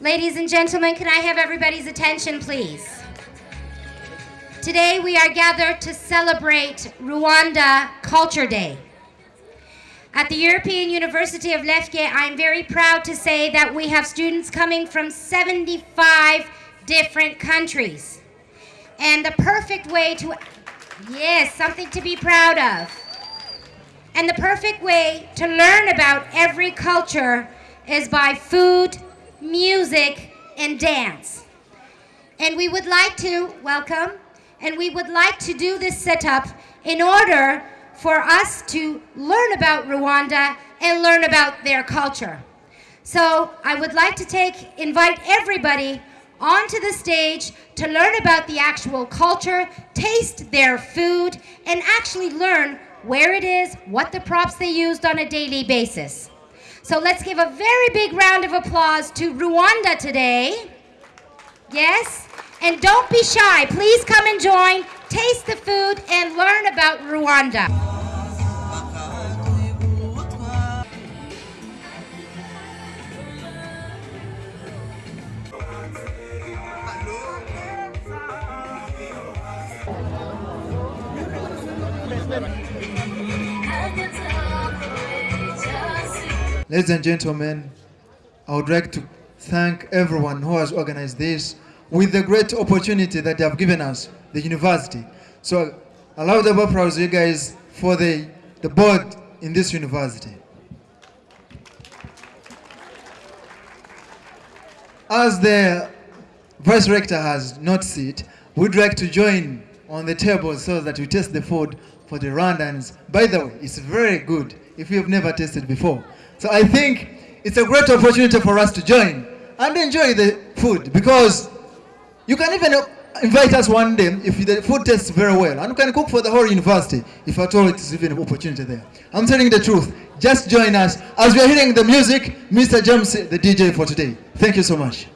Ladies and gentlemen, can I have everybody's attention, please? Today we are gathered to celebrate Rwanda Culture Day. At the European University of Lefke, I'm very proud to say that we have students coming from 75 different countries. And the perfect way to, yes, something to be proud of. And the perfect way to learn about every culture is by food, music, and dance. And we would like to welcome, and we would like to do this setup in order for us to learn about Rwanda and learn about their culture. So I would like to take, invite everybody onto the stage to learn about the actual culture, taste their food, and actually learn where it is, what the props they used on a daily basis. So let's give a very big round of applause to Rwanda today. Yes? And don't be shy. Please come and join, taste the food, and learn about Rwanda. Ladies and gentlemen, I would like to thank everyone who has organized this with the great opportunity that they have given us, the university. So a of applause, you guys, for the, the board in this university. As the vice rector has not it, we'd like to join on the table so that we taste the food for the Rwandans. By the way, it's very good if you've never tasted before. So I think it's a great opportunity for us to join and enjoy the food because you can even invite us one day if the food tastes very well and you can cook for the whole university if at all it's even an opportunity there. I'm telling the truth. Just join us as we are hearing the music, Mr. James, the DJ for today. Thank you so much.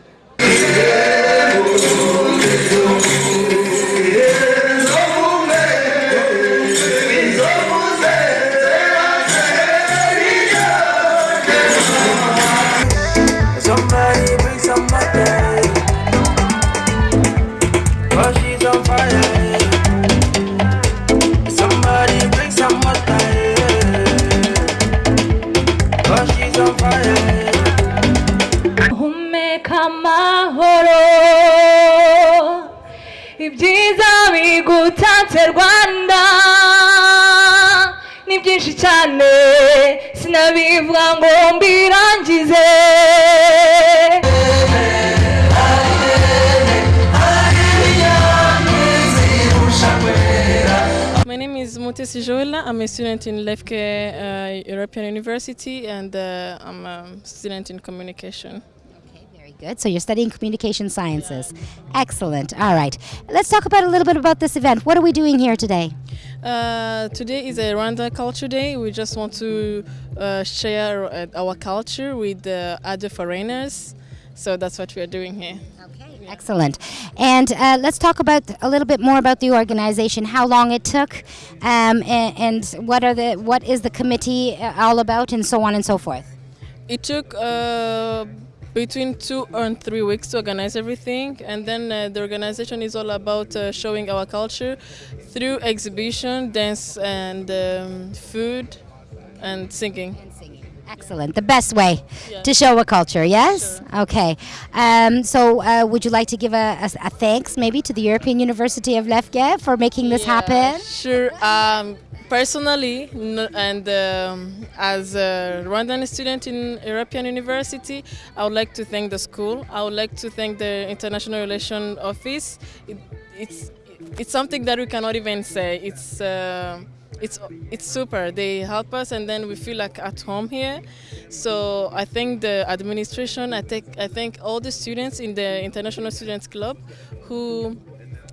Ni byinshi cyane sinabivuga ngo mbirangize My name is Mutesi Joela. I'm a student in Lefke uh, European University and uh, I'm a student in communication. Good. So you're studying communication sciences. Excellent. All right. Let's talk about a little bit about this event. What are we doing here today? Uh, today is a Rwanda Culture Day. We just want to uh, share uh, our culture with uh, other foreigners. So that's what we are doing here. Okay, excellent. And uh, let's talk about a little bit more about the organization, how long it took, um, and, and what are the what is the committee uh, all about, and so on and so forth. It took uh, between two and three weeks to organize everything, and then uh, the organization is all about uh, showing our culture through exhibition, dance, and um, food, and singing. Excellent. The best way Yeah. to show a culture, yes? Okay. Um, so, uh, would you like to give a, a, a thanks maybe to the European University of Lefke for making this Yeah, happen? Sure. Um, personally, and um, as a Rwandan student in European University, I would like to thank the school. I would like to thank the International Relation Office. It, it's it's something that we cannot even say. It's uh, it's it's super. They help us, and then we feel like at home here. So I thank the administration. I think I thank all the students in the International Students Club who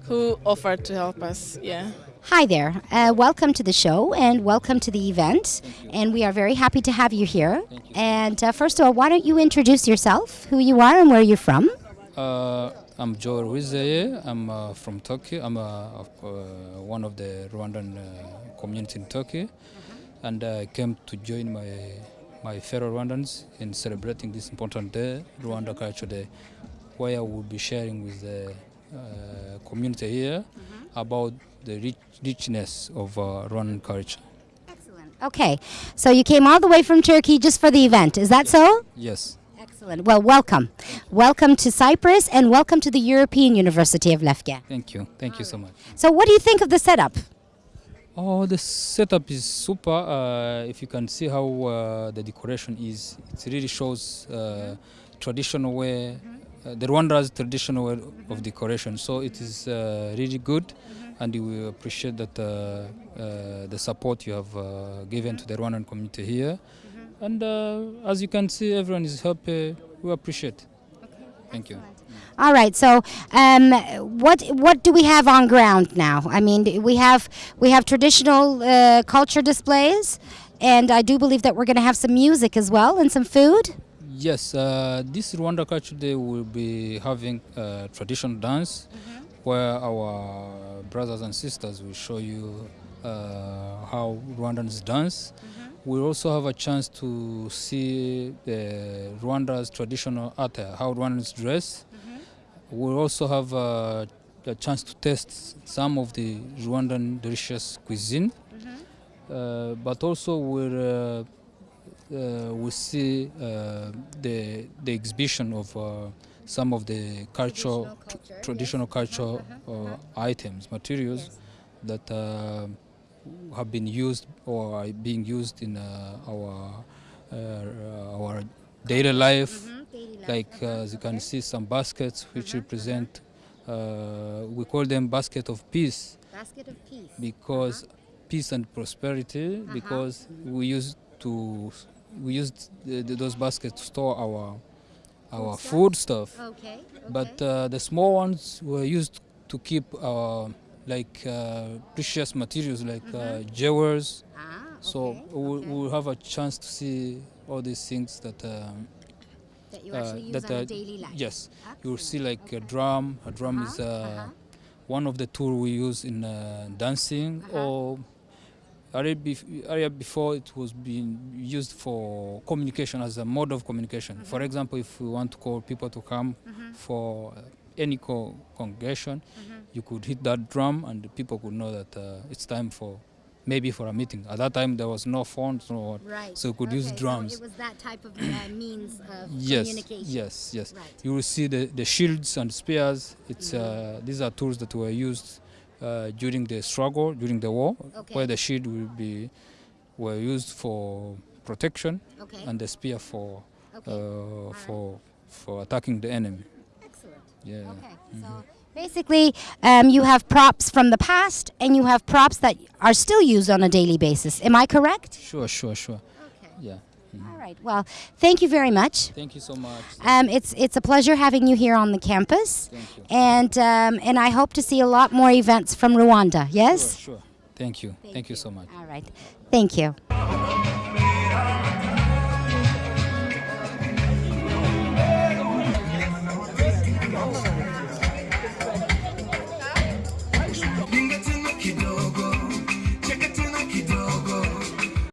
who offered to help us. Yeah. Hi there. Uh, welcome to the show and welcome to the event. And we are very happy to have you here. And uh, first of all, why don't you introduce yourself, who you are, and where you're from? Uh, I'm Joe Rizeye. I'm uh, from Turkey. I'm uh, uh, one of the Rwandan uh, community in Turkey, and I came to join my my fellow Rwandans in celebrating this important day, Rwanda Culture Day, where I will be sharing with the uh, community here about the rich, richness of uh, Rwandan culture. Excellent. Okay, so you came all the way from Turkey just for the event. Is that so? Yes. Excellent. Well, welcome. Welcome to Cyprus and welcome to the European University of Lefke. Thank you. Thank you so much. So, what do you think of the setup? Oh, the setup is super. Uh, if you can see how uh, the decoration is, it really shows uh, traditional way, uh, the Rwanda's traditional way of decoration. So it is uh, really good, and we appreciate that uh, uh, the support you have uh, given to the Rwandan community here. And uh, as you can see, everyone is happy. We appreciate. Thank you. All right. So, um, what what do we have on ground now? I mean, we have we have traditional culture displays, and I do believe that we're going to have some music as well and some food. Yes, uh, this Rwanda Culture Day will be having uh, traditional dance where our brothers and sisters will show you uh, how Rwandans dance. We'll also have a chance to see the Rwanda's traditional attire, how Rwandans dress. We'll also have uh, a chance to taste some of the Rwandan delicious cuisine. Uh, but also we'll uh, uh, we see uh, the the exhibition of uh, some of the cultural tr- traditional cultural uh, items materials that uh, have been used or are being used in uh, our uh, our daily life. Like uh, as you can see some baskets which represent uh, we call them basket of peace. Basket of peace. because peace and prosperity because we used to we used the, the, those baskets to store our our food stuff Okay. but uh, the small ones were used to keep uh, like uh, precious materials like uh, jewels Ah, so we'll, we'll have a chance to see all these things that um, that you actually use that on daily life. yes you'll see Excellent. like a drum a drum is Uh-huh, uh, uh-huh. one of the tools we use in uh, dancing Uh-huh. or area, area before it was being used for communication as a mode of communication for Mm-hmm. example if we want to call people to come for uh, any co- congregation Mm-hmm. you could hit that drum and the people could know that uh, it's time for maybe for a meeting at that time there was no phones no what Right. so you could use drums So it was that type of uh, means of yes communication. yes yes Right. you will see the, the shields and spears it's Mm-hmm. uh, these are tools that were used uh, during the struggle during the war Okay. where the shield will be were used for protection Okay. and the spear for okay. uh, for for attacking the enemy Excellent. yeah Okay. Mm-hmm. So basically, um, you have props from the past, and you have props that are still used on a daily basis. Am I correct? sure sure sure Okay. yeah All right. Well, thank you very much. thank you so much Um, it's it's a pleasure having you here on the campus, thank you and um, and I hope to see a lot more events from Rwanda. Yes. sure thank you thank, you so much All right. Thank you.